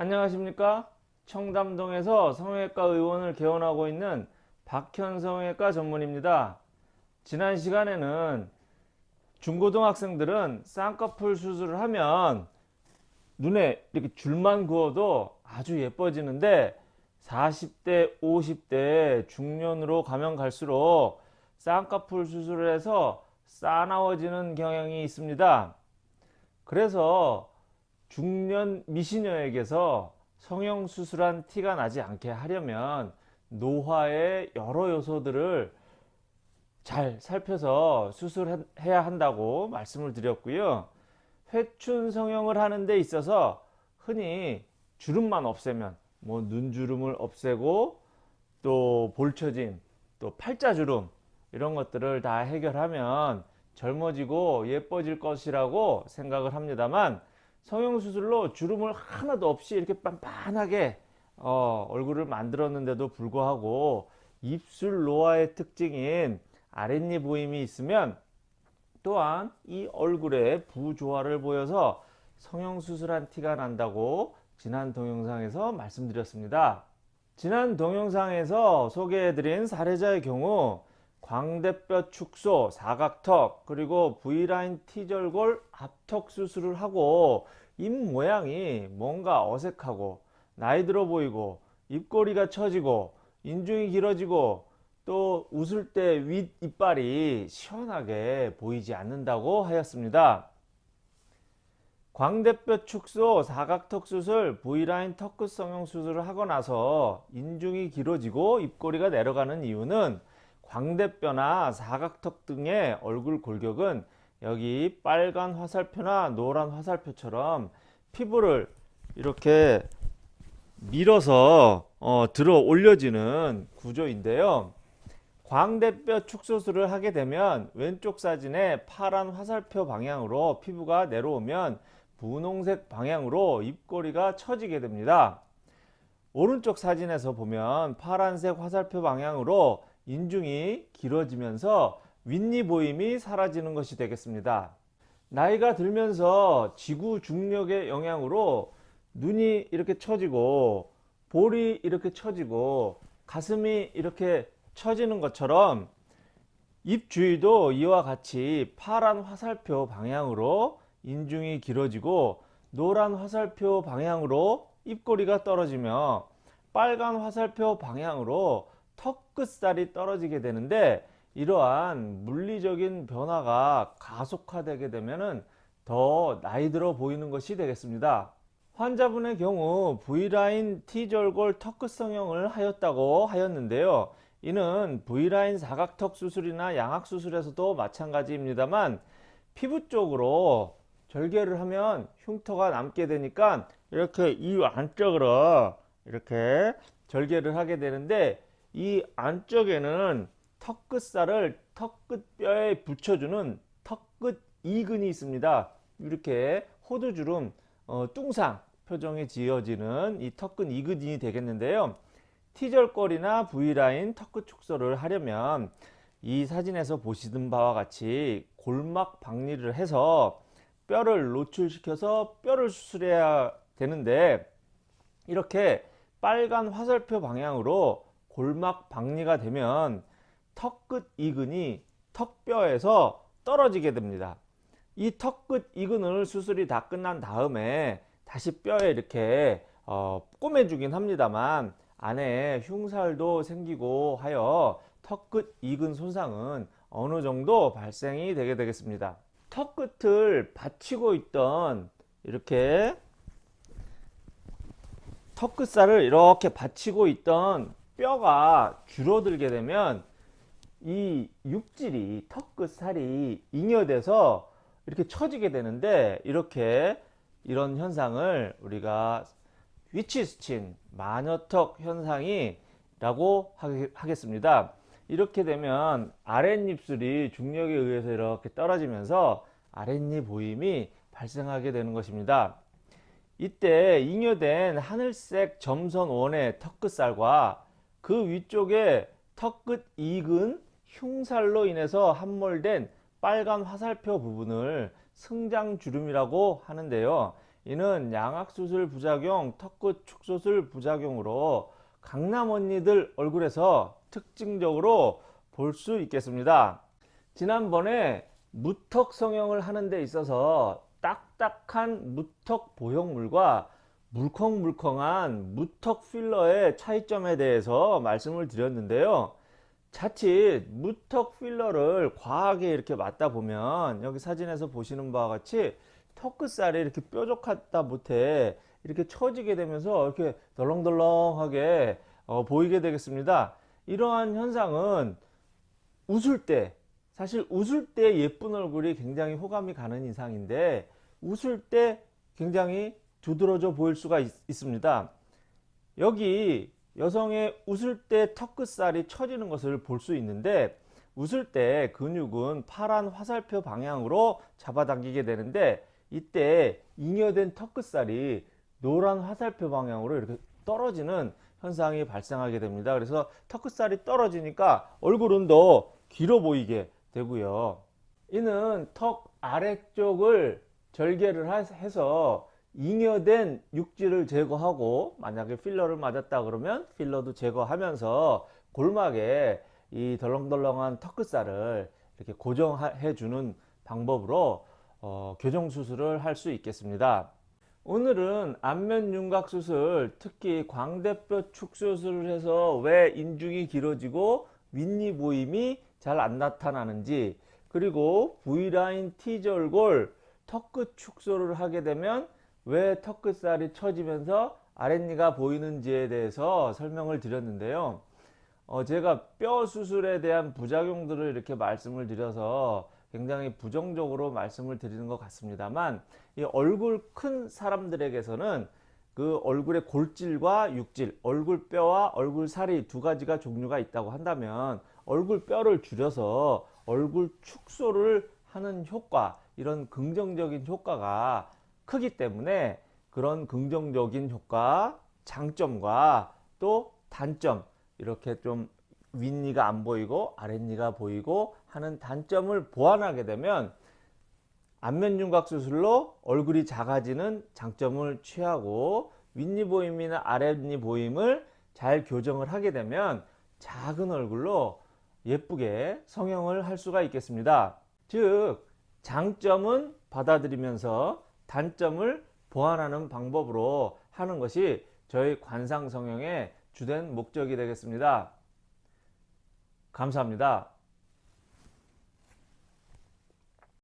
안녕하십니까? 청담동에서 성형외과 의원을 개원하고 있는 박현 성형외과 전문입니다. 지난 시간에는 중고등학생들은 쌍꺼풀 수술을 하면 눈에 이렇게 줄만 그어도 아주 예뻐지는데 40대 50대 중년으로 가면 갈수록 쌍꺼풀 수술을 해서 싸나워지는 경향이 있습니다. 그래서 중년 미시녀에게서 성형수술한 티가 나지 않게 하려면 노화의 여러 요소들을 잘 살펴서 수술해야 한다고 말씀을 드렸고요. 회춘 성형을 하는 데 있어서 흔히 주름만 없애면 뭐 눈주름을 없애고 또 볼처짐 또 팔자주름 이런 것들을 다 해결하면 젊어지고 예뻐질 것이라고 생각을 합니다만 성형수술로 주름을 하나도 없이 이렇게 빤빤하게 어, 얼굴을 만들었는데도 불구하고 입술 노화의 특징인 아랫니 보임이 있으면 또한 이 얼굴에 부조화를 보여서 성형수술한 티가 난다고 지난 동영상에서 말씀드렸습니다. 지난 동영상에서 소개해드린 사례자의 경우 광대뼈 축소, 사각턱, 그리고 V라인 T절골 앞턱 수술을 하고 입 모양이 뭔가 어색하고 나이 들어 보이고 입꼬리가 처지고 인중이 길어지고 또 웃을 때 윗 이빨이 시원하게 보이지 않는다고 하였습니다. 광대뼈 축소, 사각턱 수술, V라인 턱끝 성형 수술을 하고 나서 인중이 길어지고 입꼬리가 내려가는 이유는 광대뼈나 사각턱 등의 얼굴 골격은 여기 빨간 화살표나 노란 화살표처럼 피부를 이렇게 밀어서 어, 들어 올려지는 구조인데요. 광대뼈 축소술을 하게 되면 왼쪽 사진에 파란 화살표 방향으로 피부가 내려오면 분홍색 방향으로 입꼬리가 처지게 됩니다. 오른쪽 사진에서 보면 파란색 화살표 방향으로 인중이 길어지면서 윗니 보임이 사라지는 것이 되겠습니다. 나이가 들면서 지구 중력의 영향으로 눈이 이렇게 처지고 볼이 이렇게 처지고 가슴이 이렇게 처지는 것처럼 입 주위도 이와 같이 파란 화살표 방향으로 인중이 길어지고 노란 화살표 방향으로 입꼬리가 떨어지며 빨간 화살표 방향으로 턱 끝살이 떨어지게 되는데 이러한 물리적인 변화가 가속화되게 되면 더 나이 들어 보이는 것이 되겠습니다. 환자분의 경우 V라인 T절골 턱끝 성형을 하였다고 하였는데요. 이는 V라인 사각턱 수술이나 양악 수술에서도 마찬가지입니다만 피부 쪽으로 절개를 하면 흉터가 남게 되니까 이렇게 이 안쪽으로 이렇게 절개를 하게 되는데 이 안쪽에는 턱끝살을 턱끝뼈에 붙여주는 턱끝 이근이 있습니다. 이렇게 호두주름 어, 뚱상 표정이 지어지는 이 턱끝 이근이 되겠는데요. T절골이나 V라인 턱끝 축소를 하려면 이 사진에서 보시는 바와 같이 골막 박리를 해서 뼈를 노출시켜서 뼈를 수술해야 되는데 이렇게 빨간 화살표 방향으로 골막 박리가 되면 턱끝 이근이 턱뼈에서 떨어지게 됩니다. 이 턱끝 이근을 수술이 다 끝난 다음에 다시 뼈에 이렇게 어, 꼬매주긴 합니다만 안에 흉살도 생기고 하여 턱끝 이근 손상은 어느 정도 발생이 되게 되겠습니다. 턱끝을 받치고 있던 이렇게 턱끝살을 이렇게 받치고 있던 뼈가 줄어들게 되면 이 육질이 턱끝 살이 잉여돼서 이렇게 처지게 되는데 이렇게 이런 현상을 우리가 위치스친 마녀턱 현상이 라고 하겠습니다. 이렇게 되면 아랫입술이 중력에 의해서 이렇게 떨어지면서 아랫입 보임이 발생하게 되는 것입니다. 이때 잉여된 하늘색 점선 원의 턱끝살과 그 위쪽에 턱끝 이근 흉살로 인해서 함몰된 빨간 화살표 부분을 승장주름이라고 하는데요. 이는 양악수술 부작용, 턱끝 축소술 부작용으로 강남 언니들 얼굴에서 특징적으로 볼 수 있겠습니다. 지난번에 무턱 성형을 하는 데 있어서 딱딱한 무턱 보형물과 물컹물컹한 무턱 필러의 차이점에 대해서 말씀을 드렸는데요. 자칫 무턱 필러를 과하게 이렇게 맞다 보면 여기 사진에서 보시는 바와 같이 턱끝살이 이렇게 뾰족하다 못해 이렇게 처지게 되면서 이렇게 덜렁덜렁하게 어, 보이게 되겠습니다. 이러한 현상은 웃을 때 사실 웃을 때 예쁜 얼굴이 굉장히 호감이 가는 이상인데 웃을 때 굉장히 두드러져 보일 수가 있, 있습니다. 여기 여성의 웃을 때 턱끝살이 처지는 것을 볼 수 있는데 웃을 때 근육은 파란 화살표 방향으로 잡아당기게 되는데 이때 잉여된 턱끝살이 노란 화살표 방향으로 이렇게 떨어지는 현상이 발생하게 됩니다. 그래서 턱끝살이 떨어지니까 얼굴은 더 길어 보이게 되고요. 이는 턱 아래쪽을 절개를 해서 잉여된 육질을 제거하고 만약에 필러를 맞았다 그러면 필러도 제거하면서 골막에 이 덜렁덜렁한 턱끝살을 이렇게 고정해 주는 방법으로 어, 교정 수술을 할 수 있겠습니다. 오늘은 안면 윤곽 수술 특히 광대뼈 축소술을 해서 왜 인중이 길어지고 윗니 보임이 잘 안 나타나는지 그리고 V라인 T절골 턱끝 축소를 하게 되면 왜 턱끝살이 처지면서 아랫니가 보이는지에 대해서 설명을 드렸는데요. 어, 제가 뼈 수술에 대한 부작용들을 이렇게 말씀을 드려서 굉장히 부정적으로 말씀을 드리는 것 같습니다만 이 얼굴 큰 사람들에게서는 그 얼굴의 골질과 육질, 얼굴 뼈와 얼굴 살이 두 가지가 종류가 있다고 한다면 얼굴 뼈를 줄여서 얼굴 축소를 하는 효과, 이런 긍정적인 효과가 크기 때문에 그런 긍정적인 효과, 장점과 또 단점 이렇게 좀 윗니가 안 보이고 아랫니가 보이고 하는 단점을 보완하게 되면 안면윤곽 수술로 얼굴이 작아지는 장점을 취하고 윗니 보임이나 아랫니 보임을 잘 교정을 하게 되면 작은 얼굴로 예쁘게 성형을 할 수가 있겠습니다. 즉 장점은 받아들이면서 단점을 보완하는 방법으로 하는 것이 저희 관상 성형의 주된 목적이 되겠습니다. 감사합니다.